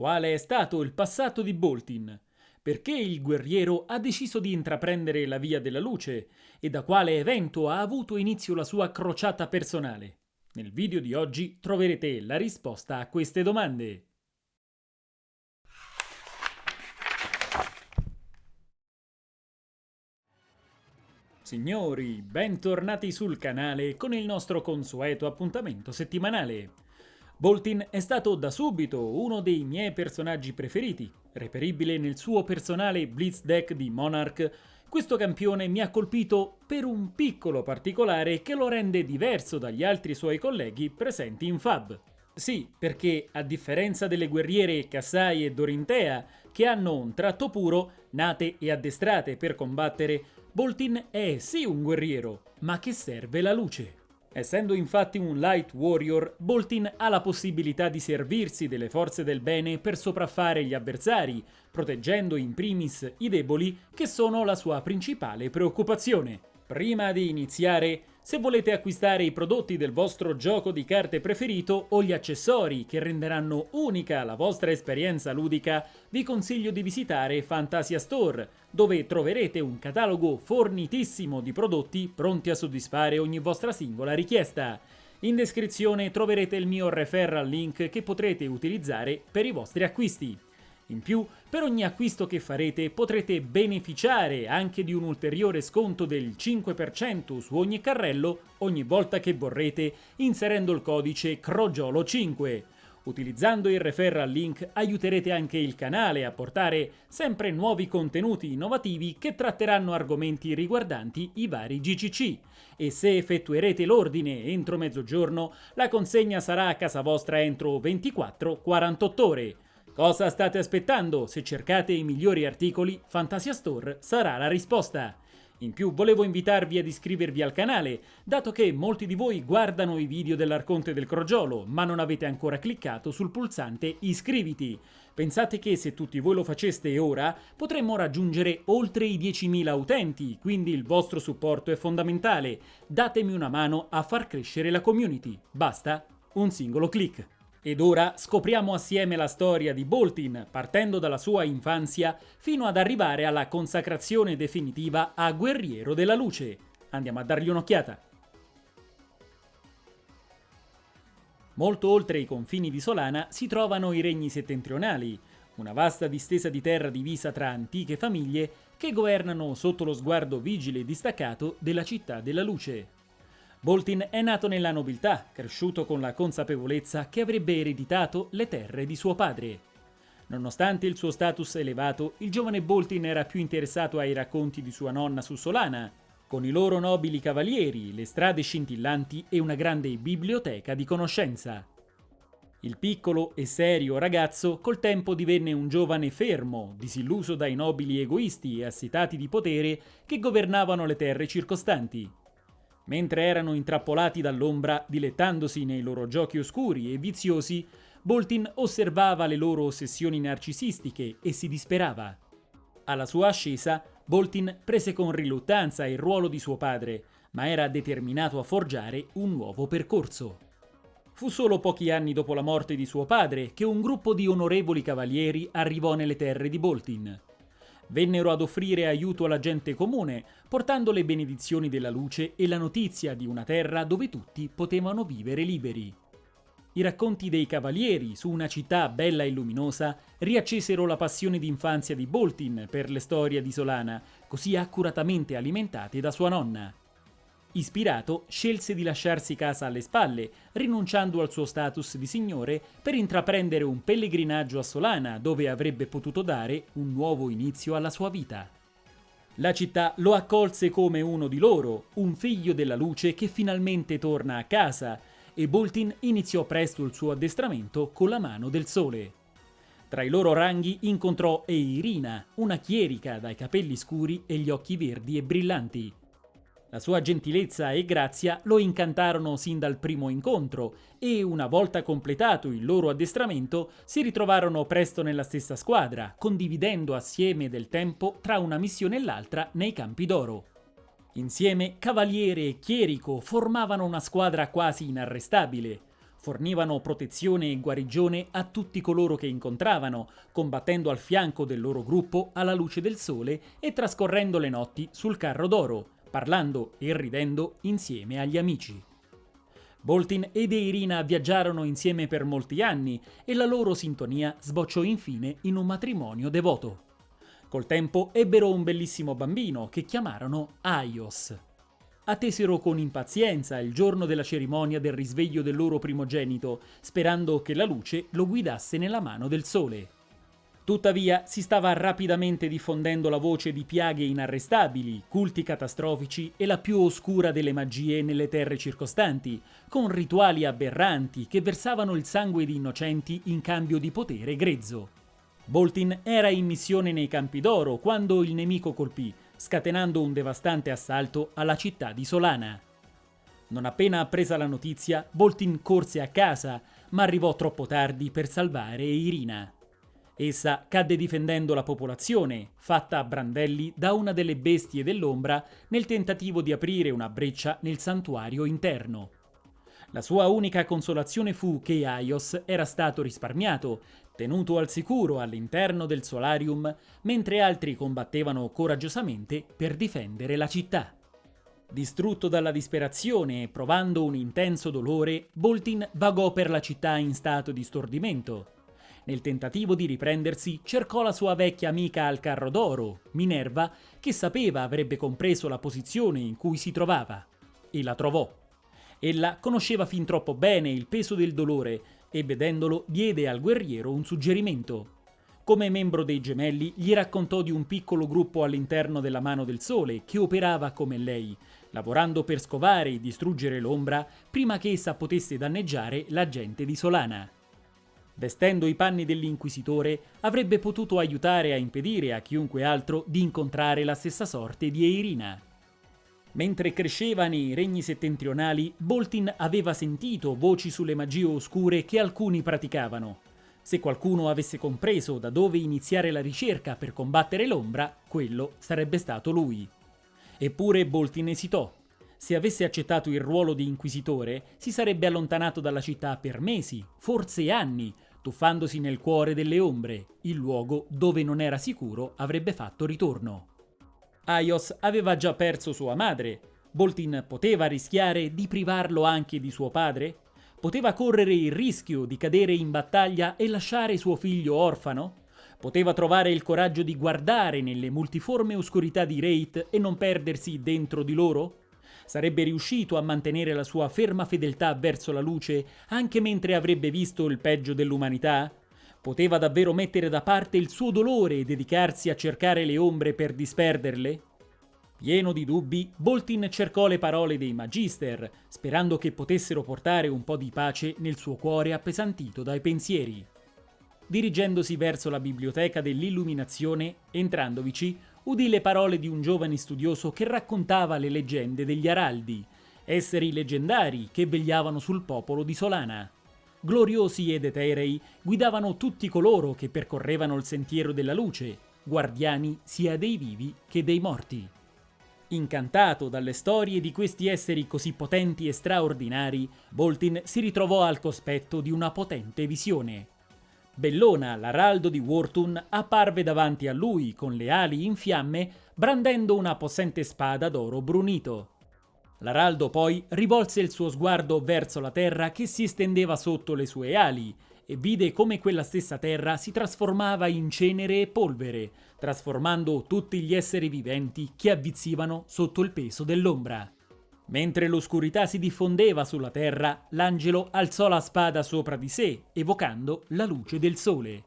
Quale è stato il passato di Boltin? Perché il guerriero ha deciso di intraprendere la via della luce e da quale evento ha avuto inizio la sua crociata personale? Nel video di oggi troverete la risposta a queste domande. Signori, bentornati sul canale con il nostro consueto appuntamento settimanale. Boltin è stato da subito uno dei miei personaggi preferiti. Reperibile nel suo personale Blitz deck di Monarch, questo campione mi ha colpito per un piccolo particolare che lo rende diverso dagli altri suoi colleghi presenti in Fab. Sì, perché a differenza delle guerriere Kassai e Dorintea, che hanno un tratto puro, nate e addestrate per combattere, Boltin è sì un guerriero, ma che serve la luce. Essendo infatti un light warrior, Boltin ha la possibilità di servirsi delle forze del bene per sopraffare gli avversari, proteggendo in primis i deboli che sono la sua principale preoccupazione. Prima di iniziare, se volete acquistare i prodotti del vostro gioco di carte preferito o gli accessori che renderanno unica la vostra esperienza ludica, vi consiglio di visitare Fantasia Store, dove troverete un catalogo fornitissimo di prodotti pronti a soddisfare ogni vostra singola richiesta. In descrizione troverete il mio referral link che potrete utilizzare per i vostri acquisti. In più, per ogni acquisto che farete potrete beneficiare anche di un ulteriore sconto del 5% su ogni carrello ogni volta che vorrete inserendo il codice CROGIOLO5. Utilizzando il referral link aiuterete anche il canale a portare sempre nuovi contenuti innovativi che tratteranno argomenti riguardanti i vari GCC e se effettuerete l'ordine entro mezzogiorno la consegna sarà a casa vostra entro 24-48 ore. Cosa state aspettando? Se cercate i migliori articoli, Fantasia Store sarà la risposta. In più volevo invitarvi ad iscrivervi al canale, dato che molti di voi guardano i video dell'Arconte del Crogiolo, ma non avete ancora cliccato sul pulsante iscriviti. Pensate che se tutti voi lo faceste ora, potremmo raggiungere oltre i 10.000 utenti, quindi il vostro supporto è fondamentale. Datemi una mano a far crescere la community. Basta un singolo clic. Ed ora scopriamo assieme la storia di Boltin, partendo dalla sua infanzia fino ad arrivare alla consacrazione definitiva a Guerriero della Luce. Andiamo a dargli un'occhiata. Molto oltre i confini di Solana si trovano i regni settentrionali, una vasta distesa di terra divisa tra antiche famiglie che governano sotto lo sguardo vigile e distaccato della città della luce. Boltin è nato nella nobiltà, cresciuto con la consapevolezza che avrebbe ereditato le terre di suo padre. Nonostante il suo status elevato, il giovane Boltin era più interessato ai racconti di sua nonna su Solana, con i loro nobili cavalieri, le strade scintillanti e una grande biblioteca di conoscenza. Il piccolo e serio ragazzo col tempo divenne un giovane fermo, disilluso dai nobili egoisti e assitati di potere che governavano le terre circostanti. Mentre erano intrappolati dall'ombra, dilettandosi nei loro giochi oscuri e viziosi, Boltin osservava le loro ossessioni narcisistiche e si disperava. Alla sua ascesa, Boltin prese con riluttanza il ruolo di suo padre, ma era determinato a forgiare un nuovo percorso. Fu solo pochi anni dopo la morte di suo padre che un gruppo di onorevoli cavalieri arrivò nelle terre di Boltin. Vennero ad offrire aiuto alla gente comune, portando le benedizioni della luce e la notizia di una terra dove tutti potevano vivere liberi. I racconti dei cavalieri su una città bella e luminosa riaccesero la passione d'infanzia di Boltin per le storie di Solana, così accuratamente alimentate da sua nonna. Ispirato, scelse di lasciarsi casa alle spalle, rinunciando al suo status di signore per intraprendere un pellegrinaggio a Solana, dove avrebbe potuto dare un nuovo inizio alla sua vita. La città lo accolse come uno di loro, un figlio della luce che finalmente torna a casa, e Boltin iniziò presto il suo addestramento con la mano del sole. Tra i loro ranghi incontrò Eirina, una chierica dai capelli scuri e gli occhi verdi e brillanti. La sua gentilezza e grazia lo incantarono sin dal primo incontro e, una volta completato il loro addestramento, si ritrovarono presto nella stessa squadra, condividendo assieme del tempo tra una missione e l'altra nei campi d'oro. Insieme, Cavaliere e Chierico formavano una squadra quasi inarrestabile. Fornivano protezione e guarigione a tutti coloro che incontravano, combattendo al fianco del loro gruppo alla luce del sole e trascorrendo le notti sul carro d'oro, parlando e ridendo insieme agli amici. Boltin ed Eirina viaggiarono insieme per molti anni e la loro sintonia sbocciò infine in un matrimonio devoto. Col tempo ebbero un bellissimo bambino che chiamarono Aios attesero con impazienza il giorno della cerimonia del risveglio del loro primogenito, sperando che la luce lo guidasse nella mano del sole. Tuttavia si stava rapidamente diffondendo la voce di piaghe inarrestabili, culti catastrofici e la più oscura delle magie nelle terre circostanti, con rituali aberranti che versavano il sangue di innocenti in cambio di potere grezzo. Boltin era in missione nei Campi d'Oro quando il nemico colpì, scatenando un devastante assalto alla città di Solana. Non appena appresa la notizia, Boltin corse a casa, ma arrivò troppo tardi per salvare Irina. Essa cadde difendendo la popolazione, fatta a brandelli da una delle bestie dell'ombra nel tentativo di aprire una breccia nel santuario interno. La sua unica consolazione fu che Aios era stato risparmiato, tenuto al sicuro all'interno del solarium, mentre altri combattevano coraggiosamente per difendere la città. Distrutto dalla disperazione e provando un intenso dolore, Boltin vagò per la città in stato di stordimento. Nel tentativo di riprendersi, cercò la sua vecchia amica al carro d'oro, Minerva, che sapeva avrebbe compreso la posizione in cui si trovava. E la trovò. Ella conosceva fin troppo bene il peso del dolore e vedendolo diede al guerriero un suggerimento. Come membro dei gemelli gli raccontò di un piccolo gruppo all'interno della mano del sole che operava come lei, lavorando per scovare e distruggere l'ombra prima che essa potesse danneggiare la gente di Solana. Vestendo i panni dell'inquisitore, avrebbe potuto aiutare a impedire a chiunque altro di incontrare la stessa sorte di Eirina. Mentre cresceva nei regni settentrionali, Boltin aveva sentito voci sulle magie oscure che alcuni praticavano. Se qualcuno avesse compreso da dove iniziare la ricerca per combattere l'ombra, quello sarebbe stato lui. Eppure Boltin esitò. Se avesse accettato il ruolo di inquisitore, si sarebbe allontanato dalla città per mesi, forse anni, tuffandosi nel cuore delle ombre, il luogo dove non era sicuro avrebbe fatto ritorno. Aios aveva già perso sua madre. Boltin poteva rischiare di privarlo anche di suo padre? Poteva correre il rischio di cadere in battaglia e lasciare suo figlio orfano? Poteva trovare il coraggio di guardare nelle multiforme oscurità di Wraith e non perdersi dentro di loro? Sarebbe riuscito a mantenere la sua ferma fedeltà verso la luce anche mentre avrebbe visto il peggio dell'umanità? Poteva davvero mettere da parte il suo dolore e dedicarsi a cercare le ombre per disperderle? Pieno di dubbi, Boltin cercò le parole dei Magister, sperando che potessero portare un po' di pace nel suo cuore appesantito dai pensieri. Dirigendosi verso la biblioteca dell'illuminazione, entrandovici, udì le parole di un giovane studioso che raccontava le leggende degli Araldi, esseri leggendari che vegliavano sul popolo di Solana gloriosi ed eterei, guidavano tutti coloro che percorrevano il sentiero della luce, guardiani sia dei vivi che dei morti. Incantato dalle storie di questi esseri così potenti e straordinari, Boltin si ritrovò al cospetto di una potente visione. Bellona, l'araldo di Wortun, apparve davanti a lui con le ali in fiamme, brandendo una possente spada d'oro brunito. L'araldo poi rivolse il suo sguardo verso la terra che si estendeva sotto le sue ali e vide come quella stessa terra si trasformava in cenere e polvere, trasformando tutti gli esseri viventi che avvizzivano sotto il peso dell'ombra. Mentre l'oscurità si diffondeva sulla terra, l'angelo alzò la spada sopra di sé, evocando la luce del sole.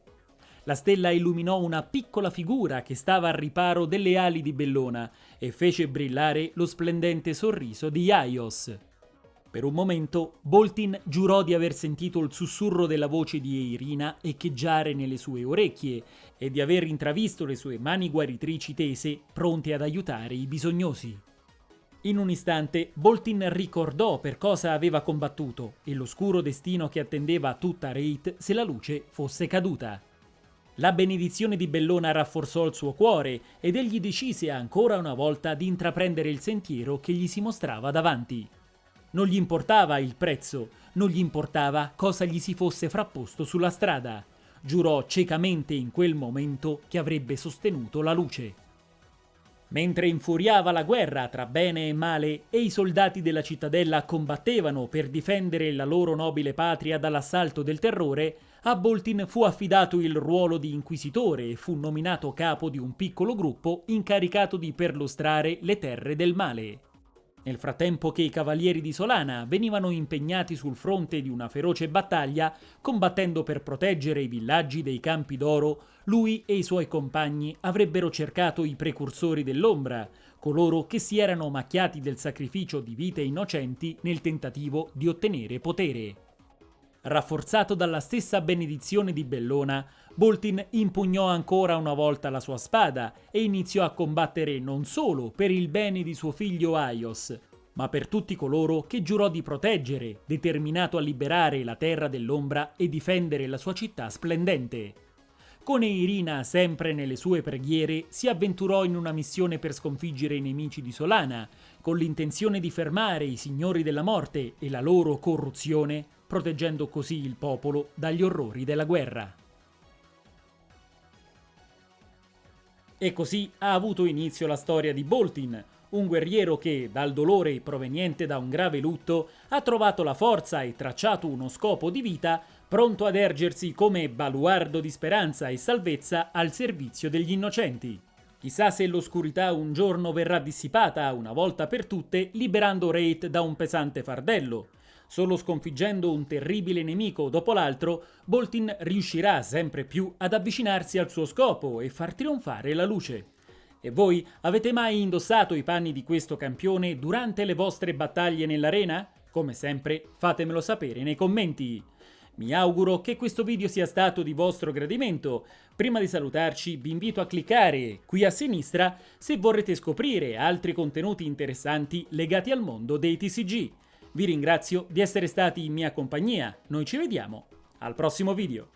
La stella illuminò una piccola figura che stava al riparo delle ali di Bellona e fece brillare lo splendente sorriso di Iaios. Per un momento Boltin giurò di aver sentito il sussurro della voce di Eirina echeggiare nelle sue orecchie e di aver intravisto le sue mani guaritrici tese, pronte ad aiutare i bisognosi. In un istante Boltin ricordò per cosa aveva combattuto e l'oscuro destino che attendeva tutta Reit se la luce fosse caduta. La benedizione di Bellona rafforzò il suo cuore ed egli decise ancora una volta di intraprendere il sentiero che gli si mostrava davanti. Non gli importava il prezzo, non gli importava cosa gli si fosse frapposto sulla strada. Giurò ciecamente in quel momento che avrebbe sostenuto la luce. Mentre infuriava la guerra tra bene e male e i soldati della cittadella combattevano per difendere la loro nobile patria dall'assalto del terrore, a Boltin fu affidato il ruolo di inquisitore e fu nominato capo di un piccolo gruppo incaricato di perlustrare le terre del male. Nel frattempo che i cavalieri di Solana venivano impegnati sul fronte di una feroce battaglia, combattendo per proteggere i villaggi dei Campi d'Oro, lui e i suoi compagni avrebbero cercato i precursori dell'ombra, coloro che si erano macchiati del sacrificio di vite innocenti nel tentativo di ottenere potere. Rafforzato dalla stessa benedizione di Bellona, Boltin impugnò ancora una volta la sua spada e iniziò a combattere non solo per il bene di suo figlio Aios, ma per tutti coloro che giurò di proteggere, determinato a liberare la terra dell'ombra e difendere la sua città splendente. Con Eirina, sempre nelle sue preghiere, si avventurò in una missione per sconfiggere i nemici di Solana, con l'intenzione di fermare i signori della morte e la loro corruzione proteggendo così il popolo dagli orrori della guerra. E così ha avuto inizio la storia di Boltin, un guerriero che, dal dolore proveniente da un grave lutto, ha trovato la forza e tracciato uno scopo di vita pronto ad ergersi come baluardo di speranza e salvezza al servizio degli innocenti. Chissà se l'oscurità un giorno verrà dissipata una volta per tutte, liberando Wraith da un pesante fardello, Solo sconfiggendo un terribile nemico dopo l'altro, Boltin riuscirà sempre più ad avvicinarsi al suo scopo e far trionfare la luce. E voi avete mai indossato i panni di questo campione durante le vostre battaglie nell'arena? Come sempre fatemelo sapere nei commenti. Mi auguro che questo video sia stato di vostro gradimento. Prima di salutarci vi invito a cliccare qui a sinistra se vorrete scoprire altri contenuti interessanti legati al mondo dei TCG. Vi ringrazio di essere stati in mia compagnia, noi ci vediamo al prossimo video.